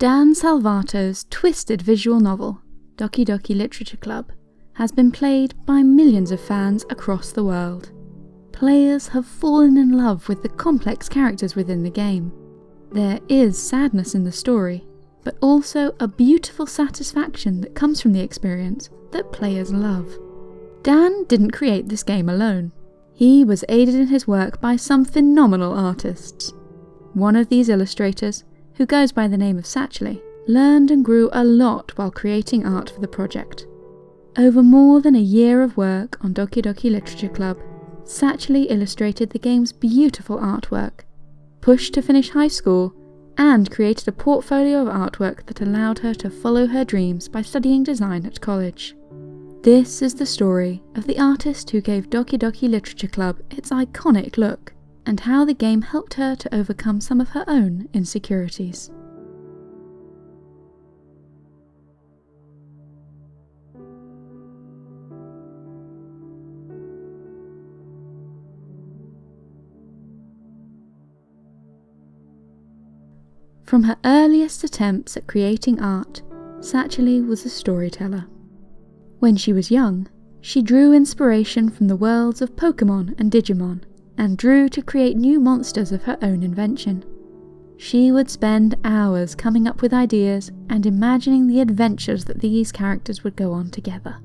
Dan Salvato's twisted visual novel, Doki Doki Literature Club, has been played by millions of fans across the world. Players have fallen in love with the complex characters within the game. There is sadness in the story, but also a beautiful satisfaction that comes from the experience that players love. Dan didn't create this game alone. He was aided in his work by some phenomenal artists. One of these illustrators, who goes by the name of Satchely, learned and grew a lot while creating art for the project. Over more than a year of work on Doki Doki Literature Club, Satchely illustrated the game's beautiful artwork, pushed to finish high school, and created a portfolio of artwork that allowed her to follow her dreams by studying design at college. This is the story of the artist who gave Doki Doki Literature Club its iconic look, and how the game helped her to overcome some of her own insecurities. From her earliest attempts at creating art, Satchely was a storyteller. When she was young, she drew inspiration from the worlds of Pokemon and Digimon, and drew to create new monsters of her own invention. She would spend hours coming up with ideas and imagining the adventures that these characters would go on together.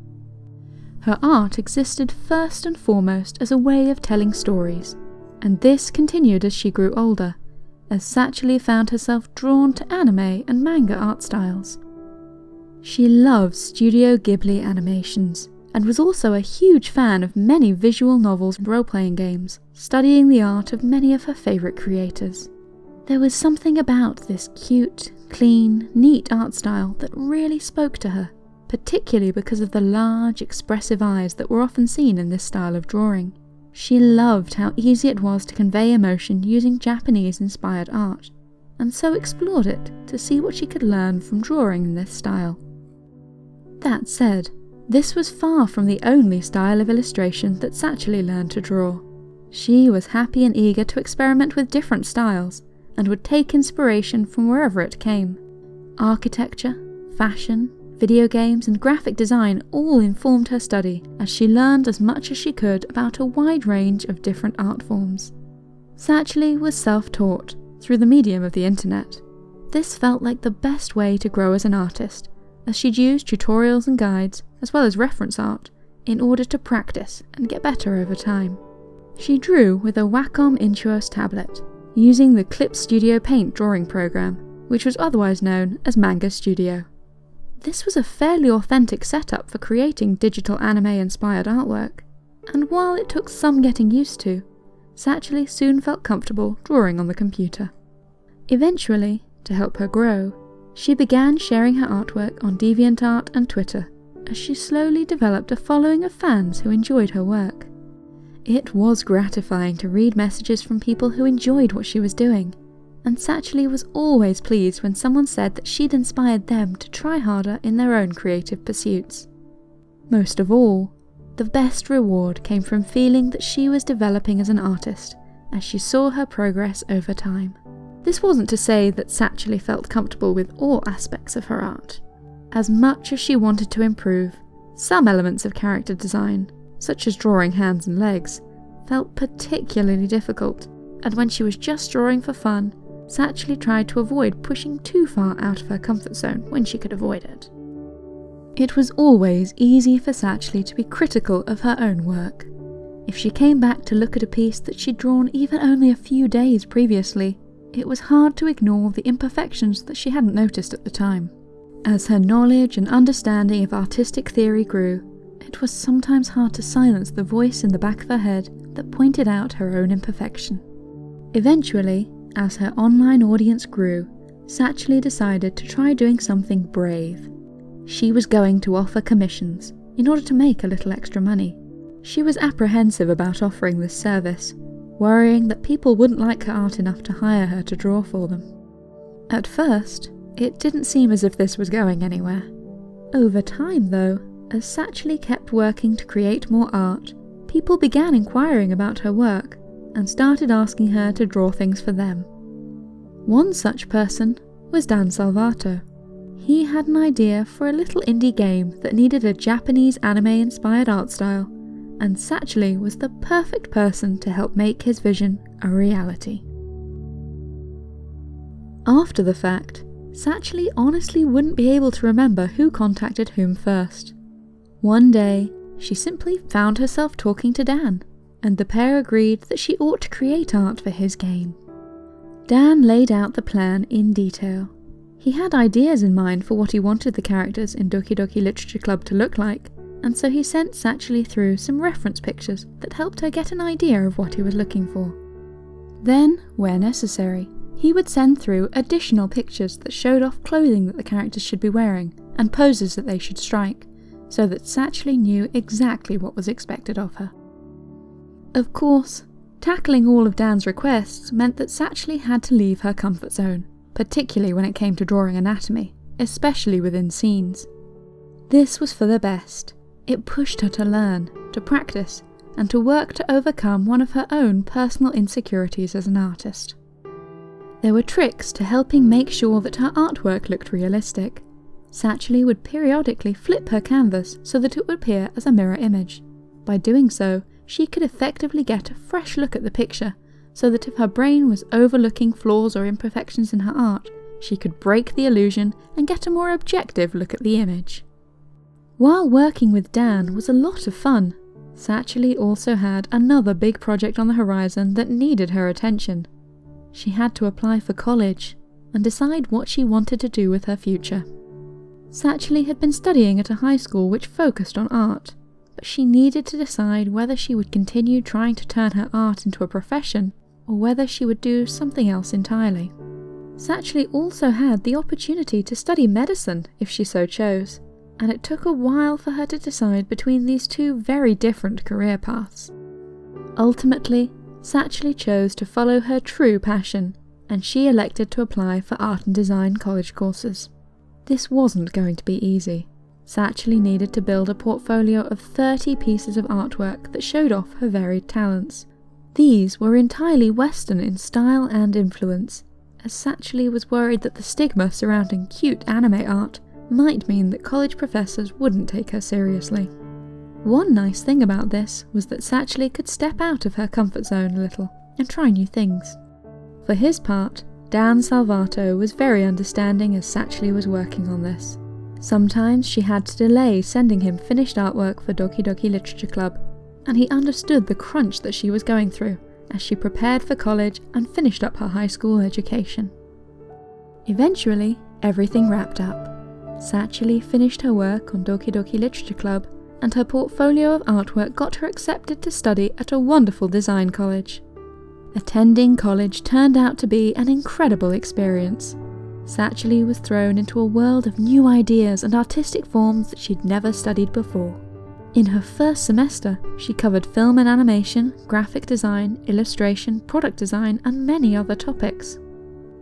Her art existed first and foremost as a way of telling stories, and this continued as she grew older, as Satchely found herself drawn to anime and manga art styles. She loves Studio Ghibli animations, and was also a huge fan of many visual novels and role-playing games, studying the art of many of her favourite creators. There was something about this cute, clean, neat art style that really spoke to her, particularly because of the large, expressive eyes that were often seen in this style of drawing. She loved how easy it was to convey emotion using Japanese-inspired art, and so explored it to see what she could learn from drawing in this style. That said, this was far from the only style of illustration that Satchely learned to draw. She was happy and eager to experiment with different styles, and would take inspiration from wherever it came. Architecture, fashion, video games, and graphic design all informed her study as she learned as much as she could about a wide range of different art forms. Satchely was self-taught through the medium of the internet. This felt like the best way to grow as an artist, as she'd use tutorials and guides, as well as reference art, in order to practice and get better over time. She drew with a Wacom Intuos tablet, using the Clip Studio Paint drawing program, which was otherwise known as Manga Studio. This was a fairly authentic setup for creating digital anime-inspired artwork, and while it took some getting used to, Satchely soon felt comfortable drawing on the computer. Eventually, to help her grow, she began sharing her artwork on DeviantArt and Twitter, as she slowly developed a following of fans who enjoyed her work. It was gratifying to read messages from people who enjoyed what she was doing, and Satchely was always pleased when someone said that she'd inspired them to try harder in their own creative pursuits. Most of all, the best reward came from feeling that she was developing as an artist, as she saw her progress over time. This wasn't to say that Satchely felt comfortable with all aspects of her art. As much as she wanted to improve, some elements of character design, such as drawing hands and legs, felt particularly difficult, and when she was just drawing for fun, Satchely tried to avoid pushing too far out of her comfort zone when she could avoid it. It was always easy for Satchely to be critical of her own work. If she came back to look at a piece that she'd drawn even only a few days previously, it was hard to ignore the imperfections that she hadn't noticed at the time. As her knowledge and understanding of artistic theory grew, it was sometimes hard to silence the voice in the back of her head that pointed out her own imperfection. Eventually, as her online audience grew, Satchely decided to try doing something brave. She was going to offer commissions in order to make a little extra money. She was apprehensive about offering this service worrying that people wouldn't like her art enough to hire her to draw for them. At first, it didn't seem as if this was going anywhere. Over time, though, as Satchely kept working to create more art, people began inquiring about her work and started asking her to draw things for them. One such person was Dan Salvato. He had an idea for a little indie game that needed a Japanese anime inspired art style, and Satchely was the perfect person to help make his vision a reality. After the fact, Satchely honestly wouldn't be able to remember who contacted whom first. One day, she simply found herself talking to Dan, and the pair agreed that she ought to create art for his game. Dan laid out the plan in detail. He had ideas in mind for what he wanted the characters in Doki Doki Literature Club to look like, and so he sent Satchely through some reference pictures that helped her get an idea of what he was looking for. Then, where necessary, he would send through additional pictures that showed off clothing that the characters should be wearing and poses that they should strike, so that Satchely knew exactly what was expected of her. Of course, tackling all of Dan's requests meant that Satchely had to leave her comfort zone, particularly when it came to drawing anatomy, especially within scenes. This was for the best. It pushed her to learn, to practice, and to work to overcome one of her own personal insecurities as an artist. There were tricks to helping make sure that her artwork looked realistic. Satchely would periodically flip her canvas so that it would appear as a mirror image. By doing so, she could effectively get a fresh look at the picture, so that if her brain was overlooking flaws or imperfections in her art, she could break the illusion and get a more objective look at the image. While working with Dan was a lot of fun, Satchely also had another big project on the horizon that needed her attention. She had to apply for college and decide what she wanted to do with her future. Satchely had been studying at a high school which focused on art, but she needed to decide whether she would continue trying to turn her art into a profession or whether she would do something else entirely. Satchely also had the opportunity to study medicine if she so chose, and it took a while for her to decide between these two very different career paths. Ultimately, Satchely chose to follow her true passion, and she elected to apply for art and design college courses. This wasn't going to be easy. Satchely needed to build a portfolio of 30 pieces of artwork that showed off her varied talents. These were entirely Western in style and influence, as Satchely was worried that the stigma surrounding cute anime art might mean that college professors wouldn't take her seriously. One nice thing about this was that Satchely could step out of her comfort zone a little and try new things. For his part, Dan Salvato was very understanding as Satchely was working on this. Sometimes she had to delay sending him finished artwork for Doki Doki Literature Club, and he understood the crunch that she was going through as she prepared for college and finished up her high school education. Eventually, everything wrapped up. Satchely finished her work on Doki Doki Literature Club, and her portfolio of artwork got her accepted to study at a wonderful design college. Attending college turned out to be an incredible experience. Satchely was thrown into a world of new ideas and artistic forms that she'd never studied before. In her first semester, she covered film and animation, graphic design, illustration, product design, and many other topics.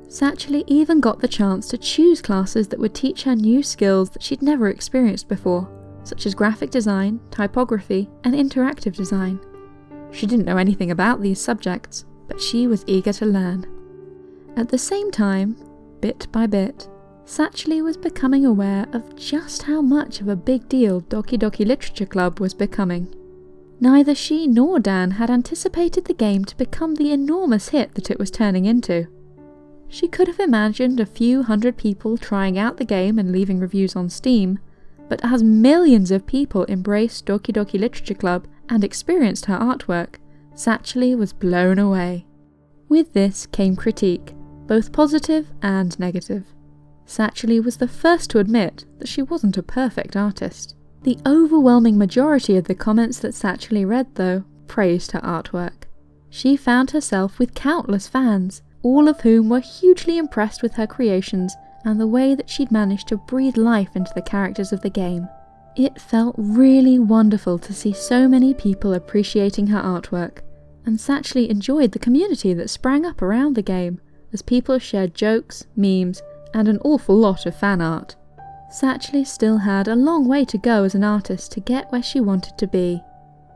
Satchely even got the chance to choose classes that would teach her new skills that she'd never experienced before, such as graphic design, typography, and interactive design. She didn't know anything about these subjects, but she was eager to learn. At the same time, Bit by bit, Satchely was becoming aware of just how much of a big deal Doki Doki Literature Club was becoming. Neither she nor Dan had anticipated the game to become the enormous hit that it was turning into. She could have imagined a few hundred people trying out the game and leaving reviews on Steam, but as millions of people embraced Doki Doki Literature Club and experienced her artwork, Satchely was blown away. With this came critique, both positive and negative. Satchely was the first to admit that she wasn't a perfect artist. The overwhelming majority of the comments that Satchely read, though, praised her artwork. She found herself with countless fans, all of whom were hugely impressed with her creations and the way that she'd managed to breathe life into the characters of the game. It felt really wonderful to see so many people appreciating her artwork, and Satchely enjoyed the community that sprang up around the game, as people shared jokes, memes, and an awful lot of fan art. Satchely still had a long way to go as an artist to get where she wanted to be.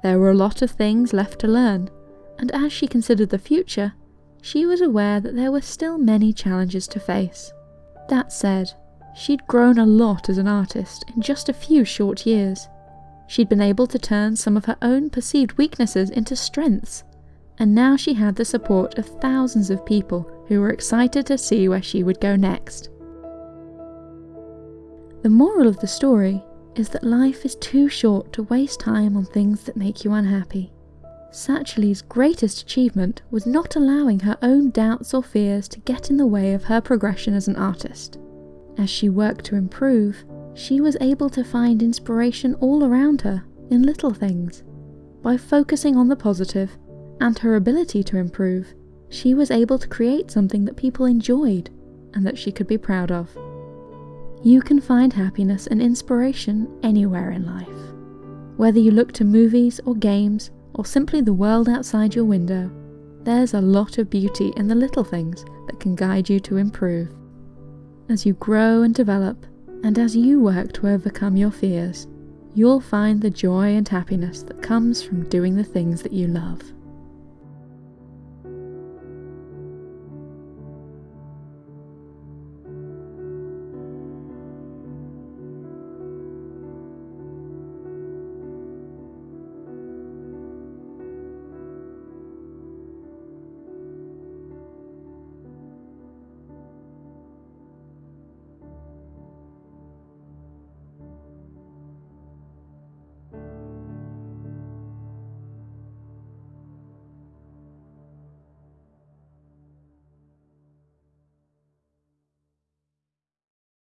There were a lot of things left to learn, and as she considered the future, she was aware that there were still many challenges to face. That said, she'd grown a lot as an artist in just a few short years. She'd been able to turn some of her own perceived weaknesses into strengths, and now she had the support of thousands of people who were excited to see where she would go next. The moral of the story is that life is too short to waste time on things that make you unhappy. Satchely's greatest achievement was not allowing her own doubts or fears to get in the way of her progression as an artist. As she worked to improve, she was able to find inspiration all around her in little things. By focusing on the positive and her ability to improve, she was able to create something that people enjoyed and that she could be proud of. You can find happiness and inspiration anywhere in life. Whether you look to movies or games or simply the world outside your window, there's a lot of beauty in the little things that can guide you to improve. As you grow and develop, and as you work to overcome your fears, you'll find the joy and happiness that comes from doing the things that you love.